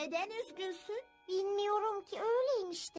neden üzgünsün? Bilmiyorum ki öyleymişti.